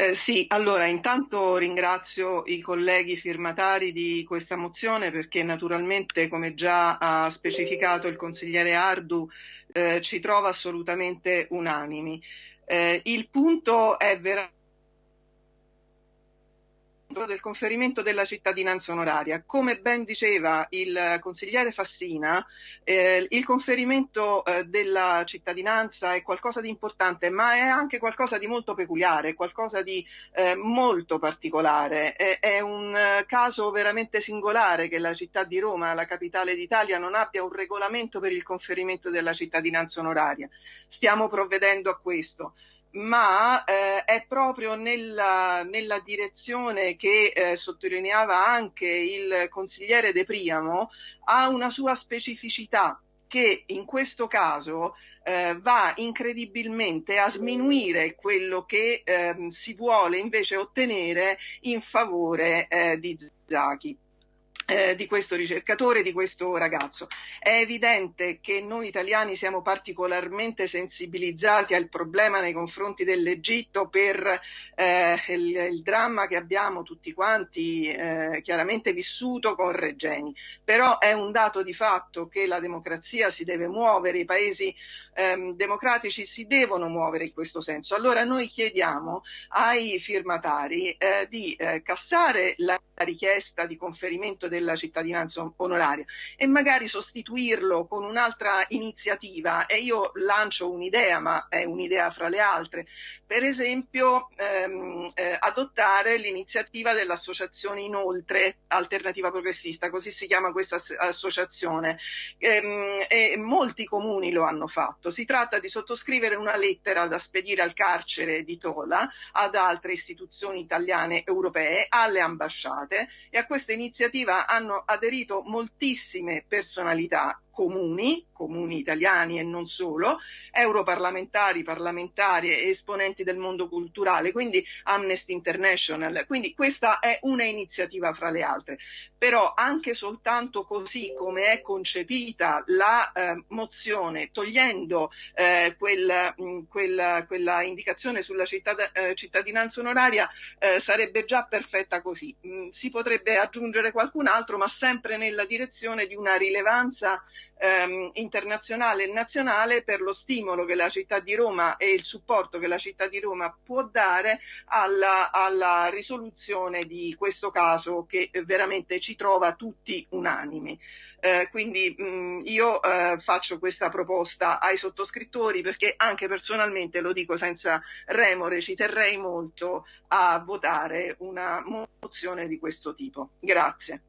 Eh, sì, allora intanto ringrazio i colleghi firmatari di questa mozione perché naturalmente, come già ha specificato il consigliere Ardu, eh, ci trova assolutamente unanimi. Eh, il punto è veramente del conferimento della cittadinanza onoraria. Come ben diceva il consigliere Fassina, eh, il conferimento eh, della cittadinanza è qualcosa di importante, ma è anche qualcosa di molto peculiare, qualcosa di eh, molto particolare. È, è un eh, caso veramente singolare che la città di Roma, la capitale d'Italia, non abbia un regolamento per il conferimento della cittadinanza onoraria. Stiamo provvedendo a questo ma eh, è proprio nella, nella direzione che eh, sottolineava anche il consigliere De Priamo, ha una sua specificità che in questo caso eh, va incredibilmente a sminuire quello che ehm, si vuole invece ottenere in favore eh, di Zaki eh, di questo ricercatore, di questo ragazzo. È evidente che noi italiani siamo particolarmente sensibilizzati al problema nei confronti dell'Egitto per eh, il, il, dramma che abbiamo tutti quanti eh, chiaramente vissuto con Regeni. Però è un dato di fatto che la democrazia si deve muovere, i paesi ehm, democratici si devono muovere in questo senso. Allora noi chiediamo ai firmatari eh, di eh, cassare la richiesta di conferimento del della cittadinanza onoraria e magari sostituirlo con un'altra iniziativa. E io lancio un'idea ma è un'idea fra le altre. Per esempio ehm, eh, adottare l'iniziativa dell'associazione inoltre alternativa progressista così si chiama questa associazione. Ehm, e molti comuni lo hanno fatto. Si tratta di sottoscrivere una lettera da spedire al carcere di Tola ad altre istituzioni italiane europee alle ambasciate e a questa iniziativa hanno aderito moltissime personalità comuni, comuni italiani e non solo, europarlamentari, parlamentari e esponenti del mondo culturale, quindi Amnesty International. Quindi questa è una iniziativa fra le altre. Però anche soltanto così come è concepita la eh, mozione, togliendo eh, quel, mh, quella, quella, indicazione sulla cittad- eh, cittadinanza onoraria, eh, sarebbe già perfetta così. Mh, si potrebbe aggiungere qualcun altro, ma sempre nella direzione di una rilevanza ehm, internazionale e nazionale per lo stimolo che la città di Roma e il supporto che la città di Roma può dare alla, alla risoluzione di questo caso che veramente ci trova tutti unanimi. Eh, quindi mh, io eh, faccio questa proposta ai sottoscrittori perché anche personalmente, lo dico senza remore, ci terrei molto a votare una mozione di questo tipo. Grazie.